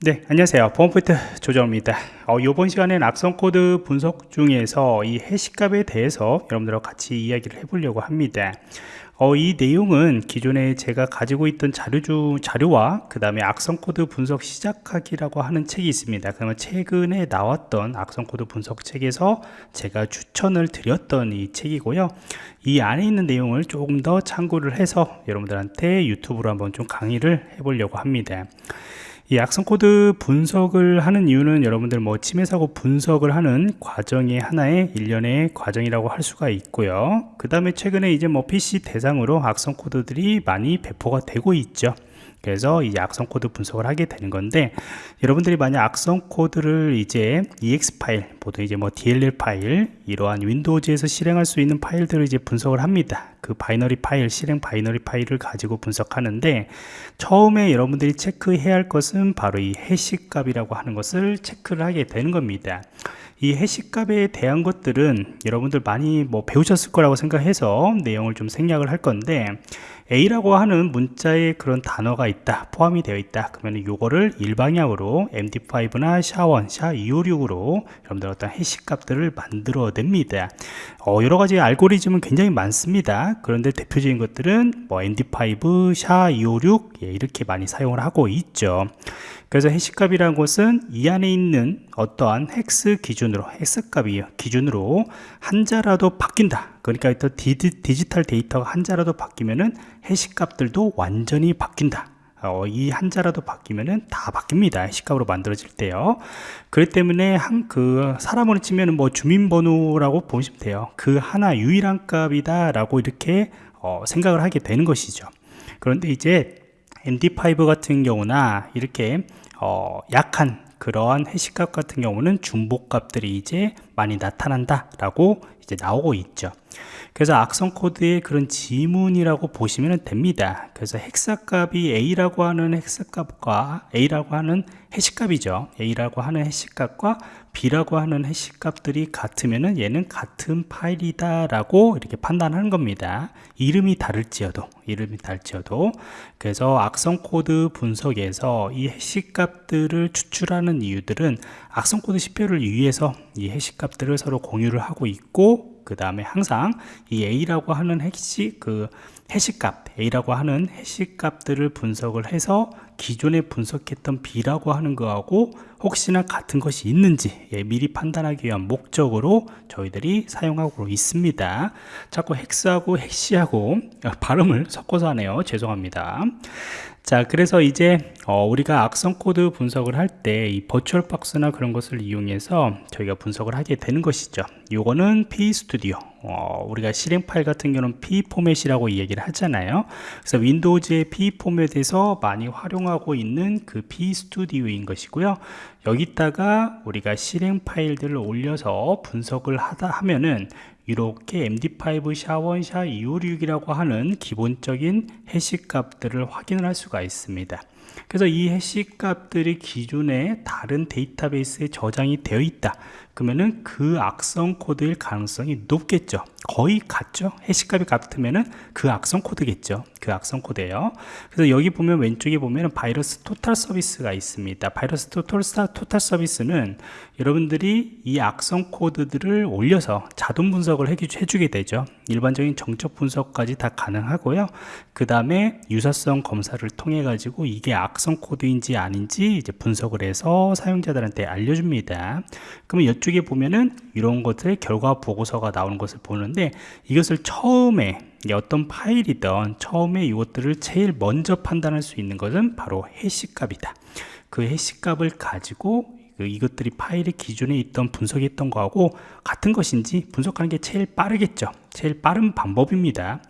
네 안녕하세요. 보안포인트 조정원입니다. 어, 이번 시간엔 악성 코드 분석 중에서 이 해시값에 대해서 여러분들과 같이 이야기를 해보려고 합니다. 어, 이 내용은 기존에 제가 가지고 있던 자료 중 자료와 그 다음에 악성 코드 분석 시작하기라고 하는 책이 있습니다. 그러면 최근에 나왔던 악성 코드 분석 책에서 제가 추천을 드렸던 이 책이고요. 이 안에 있는 내용을 조금 더 참고를 해서 여러분들한테 유튜브로 한번 좀 강의를 해보려고 합니다 이 악성 코드 분석을 하는 이유는 여러분들 뭐 침해 사고 분석을 하는 과정의 하나의 일련의 과정이라고 할 수가 있고요. 그 다음에 최근에 이제 뭐 PC 대상으로 악성 코드들이 많이 배포가 되고 있죠. 그래서 이 악성 코드 분석을 하게 되는 건데 여러분들이 만약 악성 코드를 이제 exe 파일 보통 이제 뭐 dll 파일 이러한 윈도우즈에서 실행할 수 있는 파일들을 이제 분석을 합니다. 그 바이너리 파일 실행 바이너리 파일을 가지고 분석하는데 처음에 여러분들이 체크해야 할 것은 바로 이 해시 값이라고 하는 것을 체크를 하게 되는 겁니다 이 해시값에 대한 것들은 여러분들 많이 뭐 배우셨을 거라고 생각해서 내용을 좀 생략을 할 건데 A라고 하는 문자에 그런 단어가 있다 포함이 되어 있다 그러면 요거를 일방향으로 MD5나 샤원, 샤256으로 여러분들 어떤 해시 값들을 만들어 냅니다. 어, 여러가지 알고리즘은 굉장히 많습니다. 그런데 대표적인 것들은 뭐 MD5, 샤256 예, 이렇게 많이 사용을 하고 있죠 그래서 해시값이라는 것은 이 안에 있는 어떠한 헥스 기준으로 헥스값이 기준으로 한자라도 바뀐다 그러니까 또 디지털 데이터가 한자라도 바뀌면은 해시값들도 완전히 바뀐다 어, 이 한자라도 바뀌면은 다 바뀝니다. 해시값으로 만들어질 때요. 그렇기 때문에 한 그 사람으로 치면은 뭐 주민번호라고 보시면 돼요. 그 하나 유일한 값이다라고 이렇게 어, 생각을 하게 되는 것이죠. 그런데 이제 MD5 같은 경우나 이렇게 어, 약한 그러한 해시값 같은 경우는 중복값들이 이제 많이 나타난다 라고 이제 나오고 있죠 그래서 악성 코드의 그런 지문이라고 보시면 됩니다. 그래서 헥사값이 A라고 하는 헥사값과 A라고 하는 해시값이죠. A라고 하는 해시값과 B라고 하는 해시값들이 같으면 얘는 같은 파일이다 라고 이렇게 판단하는 겁니다. 이름이 다를지어도 이름이 다를지어도. 그래서 악성 코드 분석에서 이 해시값들을 추출하는 이유들은 악성 코드 지표를 위해서 이 해시값들을 서로 공유를 하고 있고 그 다음에 항상 이 A라고 하는 해시 그 해시값 A라고 하는 해시값들을 분석을 해서 기존에 분석했던 B라고 하는 거하고 혹시나 같은 것이 있는지 예, 미리 판단하기 위한 목적으로 저희들이 사용하고 있습니다. 자꾸 hexa하고 해시하고 아, 발음을 섞어서 하네요. 죄송합니다 자 그래서 이제 어, 우리가 악성 코드 분석을 할 때 이 버추얼 박스나 그런 것을 이용해서 저희가 분석을 하게 되는 것이죠. 요거는 PE Studio 어, 우리가 실행 파일 같은 경우는 PE 포맷이라고 얘기를 하잖아요. 그래서 윈도우즈의 PE 포맷에서 많이 활용하고 있는 그 P 스튜디오인 것이고요. 여기다가 우리가 실행 파일들을 올려서 분석을 하다 하면은 이렇게 MD5 SHA1 SHA256이라고 하는 기본적인 해시 값들을 확인을 할 수가 있습니다 그래서 이 해시 값들이 기존에 다른 데이터베이스에 저장이 되어 있다. 그러면은 그 악성 코드일 가능성이 높겠죠. 거의 같죠? 해시값이 같으면은 그 악성 코드겠죠. 그 악성 코드예요. 그래서 여기 보면 왼쪽에 보면은 VirusTotal 서비스가 있습니다. VirusTotal, Total 서비스는 여러분들이 이 악성 코드들을 올려서 자동 분석을 해주게 되죠. 일반적인 정적 분석까지 다 가능하고요. 그 다음에 유사성 검사를 통해 가지고 이게 악성 코드인지 아닌지 이제 분석을 해서 사용자들한테 알려줍니다. 그러면 이쪽에 보면은 이런 것들 결과 보고서가 나오는 것을 보는데 이것을 처음에 어떤 파일이든 처음에 이것들을 제일 먼저 판단할 수 있는 것은 바로 해시값이다. 그 해시값을 가지고 그 이것들이 파일의 기존에 있던 분석했던 거하고 같은 것인지 분석하는 게 제일 빠르겠죠. 제일 빠른 방법입니다.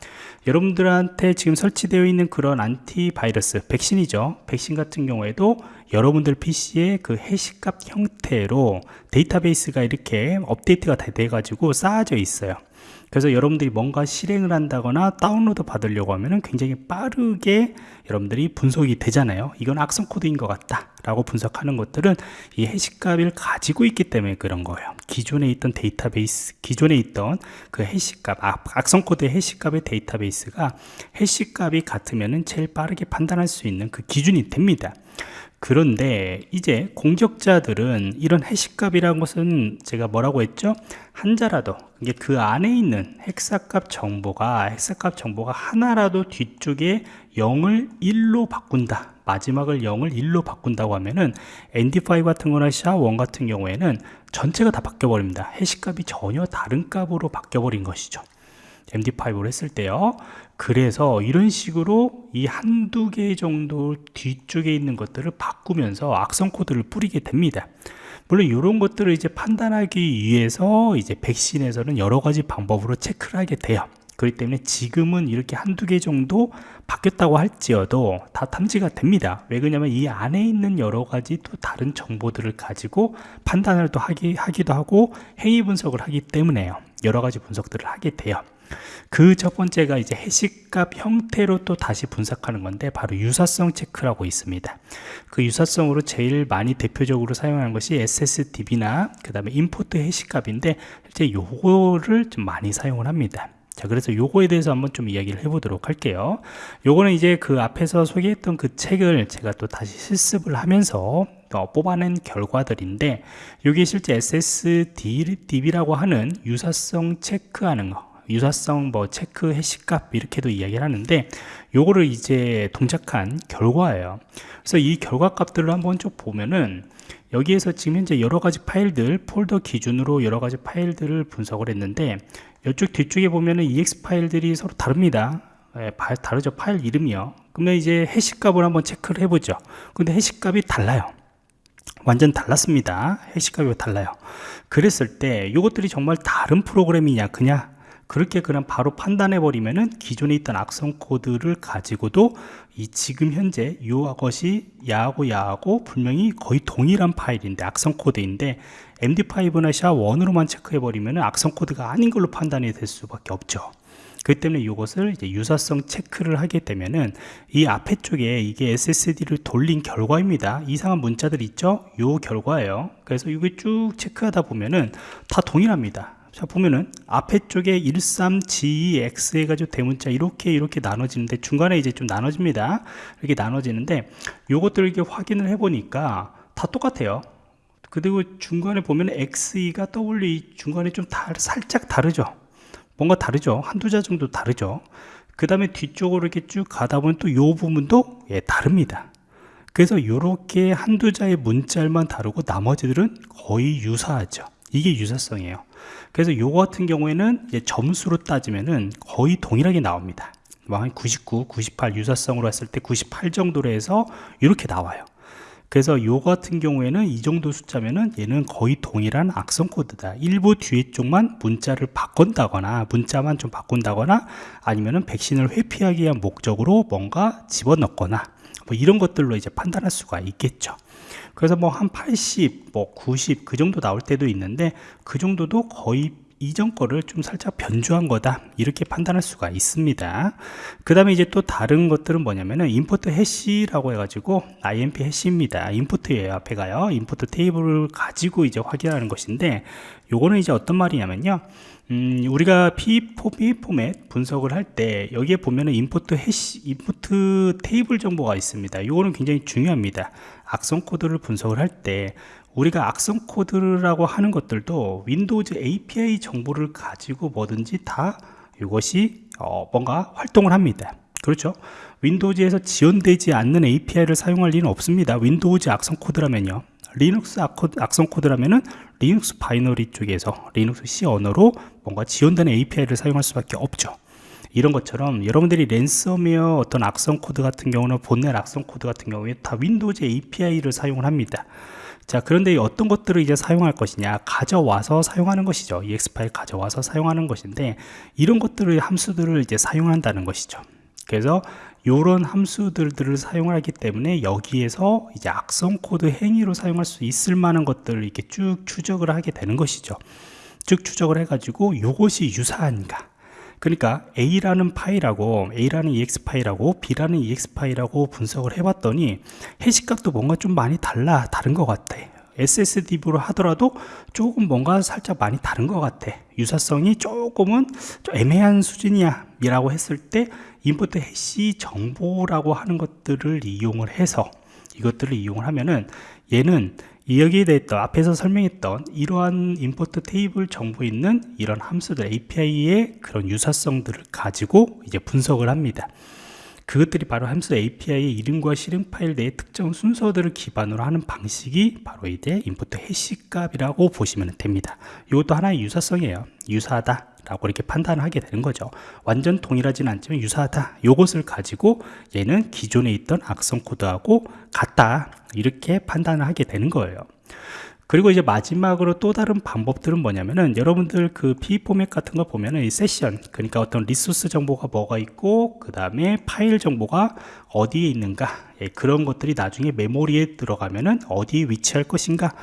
여러분들한테 지금 설치되어 있는 그런 안티바이러스 백신이죠. 백신 같은 경우에도 여러분들 PC의 그 해시값 형태로 데이터베이스가 이렇게 업데이트가 돼 가지고 쌓아져 있어요. 그래서 여러분들이 뭔가 실행을 한다거나 다운로드 받으려고 하면 굉장히 빠르게 여러분들이 분석이 되잖아요. 이건 악성 코드인 것 같다 라고 분석하는 것들은 이 해시값을 가지고 있기 때문에 그런 거예요. 기존에 있던 데이터베이스 기존에 있던 그 해시값 아, 악성 코드의 해시값의 데이터베이스가 해시값이 같으면 제일 빠르게 판단할 수 있는 그 기준이 됩니다 그런데 이제 공격자들은 이런 해시값이라는 것은 제가 뭐라고 했죠? 한자라도 이게 그 안에 있는 hexa값 정보가 hexa값 정보가 하나라도 뒤쪽에 0을 1로 바꾼다. 마지막을 0을 1로 바꾼다고 하면은 ND5 같은 거나 SHA-1 같은 경우에는 전체가 다 바뀌어 버립니다. 해시값이 전혀 다른 값으로 바뀌어 버린 것이죠. MD5를 했을 때요. 그래서 이런 식으로 이 한두 개 정도 뒤쪽에 있는 것들을 바꾸면서 악성 코드를 뿌리게 됩니다. 물론 이런 것들을 이제 판단하기 위해서 이제 백신에서는 여러 가지 방법으로 체크를 하게 돼요. 그렇기 때문에 지금은 이렇게 한두 개 정도 바뀌었다고 할지어도 다 탐지가 됩니다. 왜 그러냐면 이 안에 있는 여러 가지 또 다른 정보들을 가지고 판단을 또 하기, 하기도 하고 행위 분석을 하기 때문에요. 여러 가지 분석들을 하게 돼요. 그 첫 번째가 이제 해시값 형태로 또 다시 분석하는 건데 바로 유사성 체크라고 있습니다. 그 유사성으로 제일 많이 대표적으로 사용하는 것이 SSDB나 그 다음에 임포트 해시값인데 실제 요거를 좀 많이 사용을 합니다. 자 그래서 요거에 대해서 한번 좀 이야기를 해보도록 할게요 요거는 이제 그 앞에서 소개했던 그 책을 제가 또 다시 실습을 하면서 어, 뽑아낸 결과들인데 이게 실제 SSDB라고 하는 유사성 체크하는 거 유사성 뭐 체크 해시값 이렇게도 이야기를 하는데 요거를 이제 동작한 결과예요. 그래서 이 결과 값들을 한번 쭉 보면은 여기에서 지금 현재 여러 가지 파일들 폴더 기준으로 여러 가지 파일들을 분석을 했는데 이쪽 뒤쪽에 보면은 ex 파일들이 서로 다릅니다. 예, 다르죠. 파일 이름이요. 그러면 이제 해시값을 한번 체크를 해보죠. 근데 해시값이 달라요. 완전 달랐습니다. 해시값이 달라요. 그랬을 때 이것들이 정말 다른 프로그램이냐 그냥 그렇게 그냥 바로 판단해 버리면은 기존에 있던 악성 코드를 가지고도 이 지금 현재 이것이 야하고 야하고 분명히 거의 동일한 파일인데 악성 코드인데 MD5나 SHA-1으로만 체크해 버리면은 악성 코드가 아닌 걸로 판단이 될 수밖에 없죠 그 때문에 이것을 이제 유사성 체크를 하게 되면은 이 앞에 쪽에 이게 SSD를 돌린 결과입니다. 이상한 문자들 있죠? 요 결과예요. 그래서 이게 쭉 체크하다 보면은 다 동일합니다. 자 보면은 앞에 쪽에 13GX 해가지고 대문자 이렇게 이렇게 나눠지는데 중간에 이제 좀 나눠집니다. 이렇게 나눠지는데 요것들을 이렇게 확인을 해 보니까 다 똑같아요. 그리고 중간에 보면 XE가 W 중간에 좀 다, 살짝 다르죠. 뭔가 다르죠. 한두 자 정도 다르죠. 그 다음에 뒤쪽으로 이렇게 쭉 가다 보면 또 요 부분도 예, 다릅니다. 그래서 이렇게 한두 자의 문자만 다르고 나머지들은 거의 유사하죠 이게 유사성이에요. 그래서 요거 같은 경우에는 점수로 따지면은 거의 동일하게 나옵니다. 뭐한 99, 98 유사성으로 했을 때 98 정도로 해서 이렇게 나와요. 그래서 요 같은 경우에는 이 정도 숫자면은 얘는 거의 동일한 악성 코드다. 일부 뒤에 쪽만 문자를 바꾼다거나 문자만 좀 바꾼다거나 아니면은 백신을 회피하기 위한 목적으로 뭔가 집어넣거나 뭐 이런 것들로 이제 판단할 수가 있겠죠 그래서 뭐 한 80, 뭐 90 그 정도 나올 때도 있는데 그 정도도 거의 이전 거를 좀 살짝 변주한 거다. 이렇게 판단할 수가 있습니다. 그 다음에 이제 또 다른 것들은 뭐냐면은 import 해시라고 해가지고 IMP 해시입니다. import예요 앞에 가요. import 테이블을 가지고 이제 확인하는 것인데 요거는 이제 어떤 말이냐면요. 음, 우리가 PE 포 PE 포맷 분석을 할 때 여기에 보면은 import 해시 import 테이블 정보가 있습니다. 요거는 굉장히 중요합니다 악성 코드를 분석을 할 때 우리가 악성 코드라고 하는 것들도 윈도우즈 API 정보를 가지고 뭐든지 다 이것이 어, 뭔가 활동을 합니다. 그렇죠? 윈도우즈에서 지원되지 않는 API를 사용할 리는 없습니다. 윈도우즈 악성 코드라면요. 리눅스 악성 코드라면은 리눅스 바이너리 쪽에서 리눅스 C 언어로 뭔가 지원되는 API를 사용할 수밖에 없죠 이런 것처럼 여러분들이 랜섬웨어 어떤 악성 코드 같은 경우는 봇넷 악성 코드 같은 경우에 다 윈도우즈 API를 사용을 합니다. 자 그런데 어떤 것들을 이제 사용할 것이냐? 가져와서 사용하는 것이죠. EXE 파일 가져와서 사용하는 것인데 이런 것들을 함수들을 이제 사용한다는 것이죠. 그래서 이런 함수들을 사용하기 때문에 여기에서 이제 악성 코드 행위로 사용할 수 있을 만한 것들을 이렇게 쭉 추적을 하게 되는 것이죠. 쭉 추적을 해 가지고 이것이 유사한가 그러니까 A라는 파일하고 A라는 EXE 파일하고 B라는 EXE 파일하고 분석을 해봤더니 해시값도 뭔가 좀 많이 달라 다른 것 같아. SSD로 하더라도 조금 뭔가 살짝 많이 다른 것 같아. 유사성이 조금은 좀 애매한 수준이야 라고 했을 때 인포트 해시 정보라고 하는 것들을 이용을 해서 이것들을 이용을 하면은 얘는 여기에 대했던 앞에서 설명했던 이러한 임포트 테이블 정보 있는 이런 함수들 API의 그런 유사성들을 가지고 이제 분석을 합니다. 그것들이 바로 함수 API의 이름과 실행 파일 내의 특정 순서들을 기반으로 하는 방식이 바로 이제 import hash 값이라고 보시면 됩니다. 이것도 하나의 유사성이에요. 유사하다. 라고 이렇게 판단을 하게 되는 거죠. 완전 동일하지는 않지만 유사하다. 요것을 가지고 얘는 기존에 있던 악성 코드하고 같다. 이렇게 판단을 하게 되는 거예요 그리고 이제 마지막으로 또 다른 방법들은 뭐냐면은 여러분들 그 PE 포맷 같은 거 보면은 이 세션 그러니까 어떤 resource 정보가 뭐가 있고 그 다음에 파일 정보가 어디에 있는가 예, 그런 것들이 나중에 메모리에 들어가면은 어디에 위치할 것인가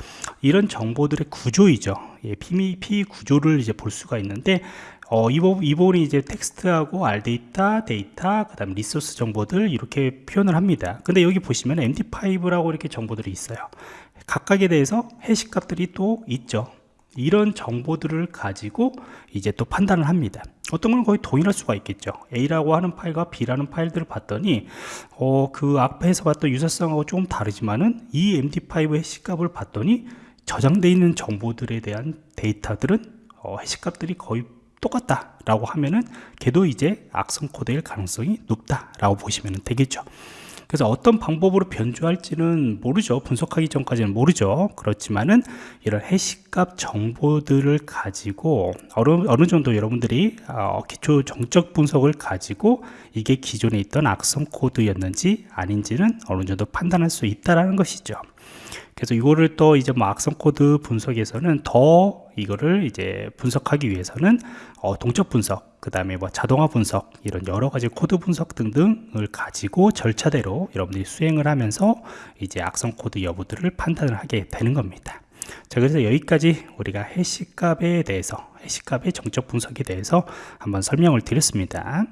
이런 정보들의 구조이죠 예, PE, PE 구조를 이제 볼 수가 있는데 어, 이, 부분, 이 부분이 이제 text하고 R data, data, 그 다음 resource 정보들 이렇게 표현을 합니다. 근데 여기 보시면 MD5라고 이렇게 정보들이 있어요. 각각에 대해서 hash 값들이 또 있죠. 이런 정보들을 가지고 이제 또 판단을 합니다. 어떤 건 거의 동일할 수가 있겠죠. A라고 하는 파일과 B라는 파일들을 봤더니 어, 그 앞에서 봤던 유사성하고 조금 다르지만은 이 MD5 해시 값을 봤더니 저장되어 있는 정보들에 대한 데이터들은 어, 해시 값들이 거의 똑같다 라고 하면은 걔도 이제 악성 코드일 가능성이 높다 라고 보시면 되겠죠 그래서 어떤 방법으로 변조할지는 모르죠. 분석하기 전까지는 모르죠. 그렇지만은 이런 hash값 정보들을 가지고 어느, 어느 정도 여러분들이 어, 기초 정적 분석을 가지고 이게 기존에 있던 악성 코드였는지 아닌지는 어느 정도 판단할 수 있다라는 것이죠 그래서 이거를 또 이제 뭐 악성 코드 분석에서는 더 이거를 이제 분석하기 위해서는 어, 동적 분석, 그 다음에 뭐 자동화 분석 이런 여러 가지 코드 분석 등등을 가지고 절차대로 여러분들이 수행을 하면서 이제 악성 코드 여부들을 판단을 하게 되는 겁니다. 자 그래서 여기까지 우리가 해시값에 대해서 해시값의 정적 분석에 대해서 한번 설명을 드렸습니다.